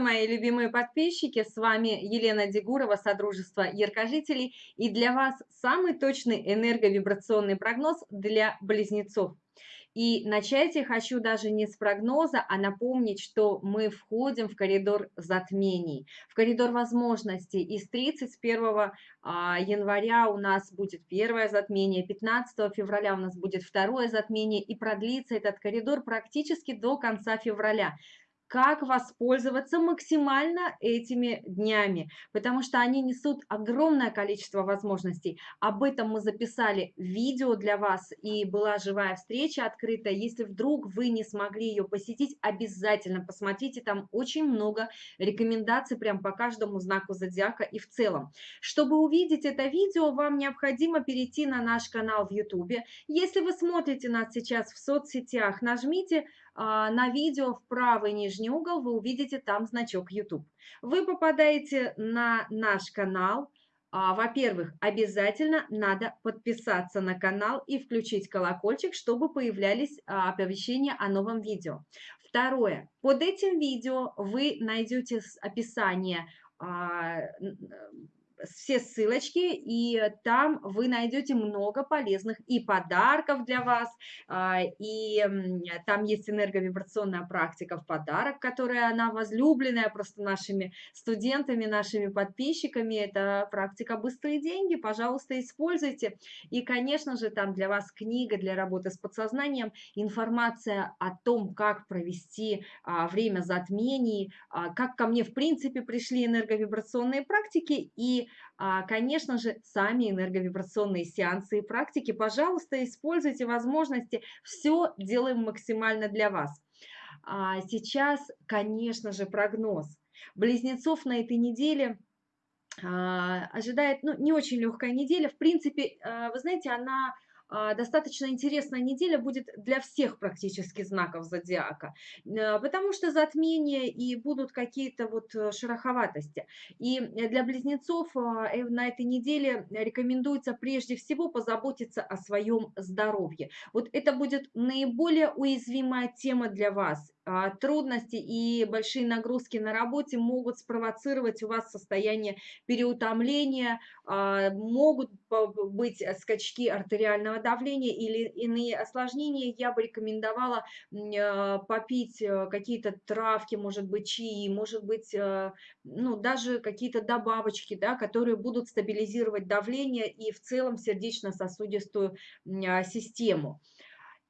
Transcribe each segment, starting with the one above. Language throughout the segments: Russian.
мои любимые подписчики! С вами Елена Дегурова, Содружество Яркожителей. И для вас самый точный энерговибрационный прогноз для близнецов. И начать я хочу даже не с прогноза, а напомнить, что мы входим в коридор затмений, в коридор возможностей. И с 31 а, января у нас будет первое затмение, 15 февраля у нас будет второе затмение, и продлится этот коридор практически до конца февраля как воспользоваться максимально этими днями, потому что они несут огромное количество возможностей. Об этом мы записали видео для вас, и была живая встреча открыта. Если вдруг вы не смогли ее посетить, обязательно посмотрите, там очень много рекомендаций прям по каждому знаку зодиака и в целом. Чтобы увидеть это видео, вам необходимо перейти на наш канал в YouTube. Если вы смотрите нас сейчас в соцсетях, нажмите на видео в правый нижний угол вы увидите там значок YouTube. Вы попадаете на наш канал. А, во-первых, обязательно надо подписаться на канал и включить колокольчик, чтобы появлялись а, оповещения о новом видео. Второе. Под этим видео вы найдете описание все ссылочки, и там вы найдете много полезных и подарков для вас, а, и там есть энерговибрационная практика в подарок, которая она возлюбленная просто нашими студентами, нашими подписчиками. Это практика «Быстрые деньги», пожалуйста, используйте. И, конечно же, там для вас книга для работы с подсознанием, информация о том, как провести а, время затмений, а, как ко мне, в принципе, пришли энерговибрационные практики и конечно же, сами энерговибрационные сеансы и практики. Пожалуйста, используйте возможности. Все делаем максимально для вас. А, сейчас, конечно же, прогноз. Близнецов на этой неделе а, ожидает ну, не очень легкая неделя. В принципе, вы знаете, она а, достаточно интересная неделя будет для всех практически знаков зодиака, э, потому что затмения и будут какие-то вот э, шероховатости. И для близнецов а, э, на этой неделе рекомендуется прежде всего позаботиться о своем здоровье. Вот это будет наиболее уязвимая тема для вас. А, трудности и большие нагрузки на работе могут спровоцировать у вас состояние переутомления, а, могут быть скачки артериального давления или иные осложнения. Я бы рекомендовала а, попить э, какие-то травки, может быть, чаи, может быть, э, ну, даже какие-то добавочки, да, которые будут стабилизировать давление и в целом сердечно-сосудистую систему.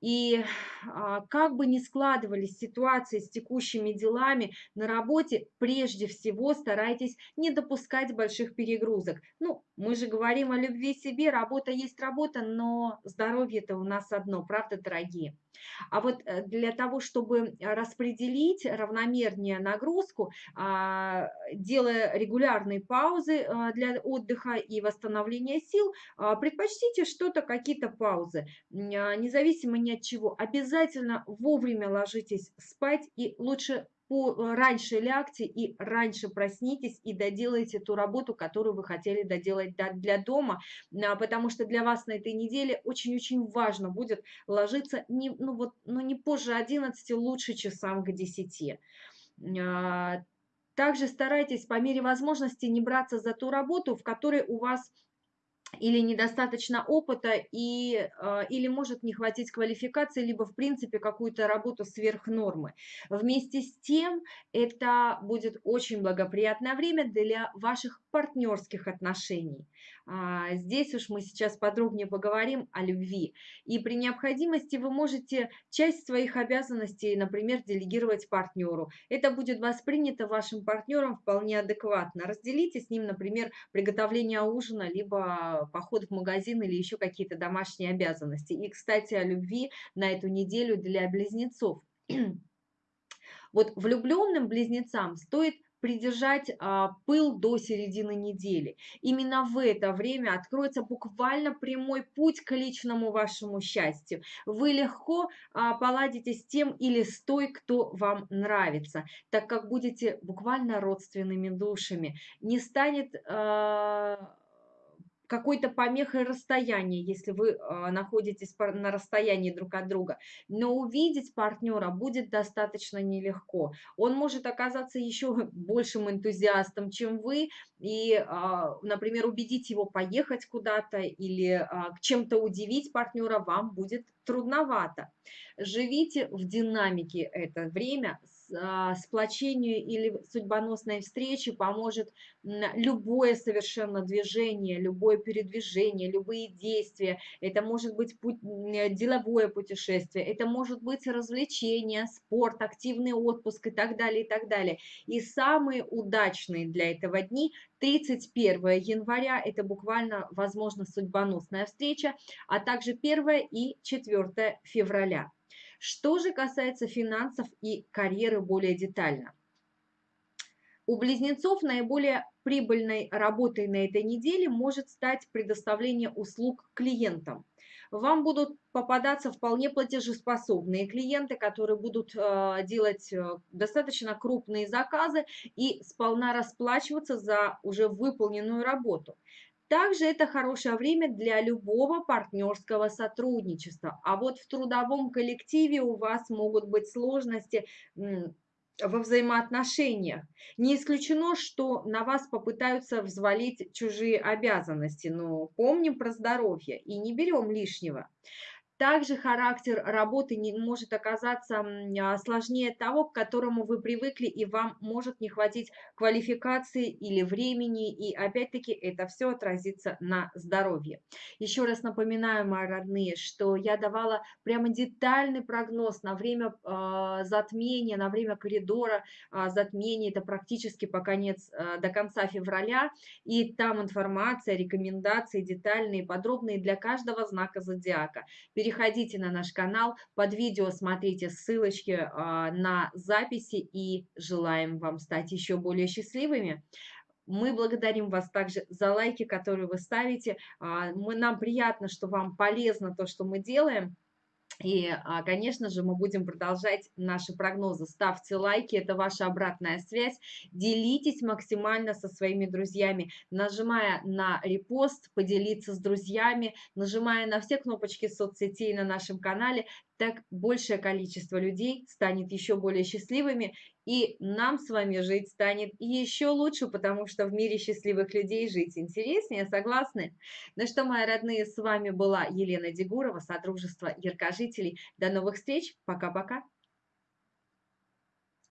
И а, как бы ни складывались ситуации с текущими делами на работе, прежде всего старайтесь не допускать больших перегрузок. Ну, мы же говорим о любви себе, работа есть работа, но здоровье-то у нас одно, правда, дорогие? А вот э, для того, чтобы распределить равномернее нагрузку, а, делая регулярные паузы а, для отдыха и восстановления сил, а, предпочтите что-то, какие-то паузы, независимо ни от чего. Обязательно вовремя ложитесь спать и лучше Э, раньше лягте и раньше проснитесь и доделайте ту работу, которую вы хотели доделать для дома, а, потому что для вас на этой неделе очень-очень важно будет ложиться не, ну вот, ну не позже 11, лучше часам к 10. А, также старайтесь по мере возможности не браться за ту работу, в которой у вас или недостаточно опыта, и, э, или может не хватить квалификации, либо в принципе какую-то работу сверх нормы. Вместе с тем это будет очень благоприятное время для ваших партнерских отношений. А, здесь уж мы сейчас подробнее поговорим о любви. И при необходимости вы можете часть своих обязанностей, например, делегировать партнеру. Это будет воспринято вашим партнером вполне адекватно. Разделите с ним, например, приготовление ужина, либо поход в магазин или еще какие-то домашние обязанности. И, кстати, о любви на эту неделю для близнецов. Вот влюбленным близнецам стоит придержать а, пыл до середины недели. Именно в это время откроется буквально прямой путь к личному вашему счастью. Вы легко а, поладите с тем или с той, кто вам нравится, так как будете буквально родственными душами. Не станет... А, какой-то помехой расстояния, если вы а, находитесь на расстоянии друг от друга. Но увидеть партнера будет достаточно нелегко. Он может оказаться еще большим энтузиастом, чем вы, и, а, например, убедить его поехать куда-то или а, чем-то удивить партнера вам будет трудновато. Живите в динамике это время, сплочению или судьбоносной встрече поможет любое совершенно движение, любое передвижение, любые действия. Это может быть путь, деловое путешествие, это может быть развлечение, спорт, активный отпуск и так далее, и так далее. И самые удачные для этого дни 31 января, это буквально, возможно, судьбоносная встреча, а также 1 и 4 февраля. Что же касается финансов и карьеры более детально. У близнецов наиболее прибыльной работой на этой неделе может стать предоставление услуг клиентам. Вам будут попадаться вполне платежеспособные клиенты, которые будут э, делать э, достаточно крупные заказы и сполна расплачиваться за уже выполненную работу. Также это хорошее время для любого партнерского сотрудничества. А вот в трудовом коллективе у вас могут быть сложности во взаимоотношениях. Не исключено, что на вас попытаются взвалить чужие обязанности, но помним про здоровье и не берем лишнего. Также характер работы не может оказаться а, сложнее того, к которому вы привыкли, и вам может не хватить квалификации или времени, и опять-таки это все отразится на здоровье. Еще раз напоминаю, мои родные, что я давала прямо детальный прогноз на время э, затмения, на время коридора э, затмения, это практически по конец, э, до конца февраля, и там информация, рекомендации детальные, подробные для каждого знака зодиака переходите на наш канал, под видео смотрите ссылочки а, на записи и желаем вам стать еще более счастливыми. Мы благодарим вас также за лайки, которые вы ставите. А, мы, нам приятно, что вам полезно то, что мы делаем. И, а, конечно же, мы будем продолжать наши прогнозы. Ставьте лайки, это ваша обратная связь. Делитесь максимально со своими друзьями, нажимая на репост, поделиться с друзьями, нажимая на все кнопочки соцсетей на нашем канале так большее количество людей станет еще более счастливыми, и нам с вами жить станет еще лучше, потому что в мире счастливых людей жить интереснее, согласны? Ну что, мои родные, с вами была Елена Дегурова, Содружество Яркожителей. До новых встреч, пока-пока!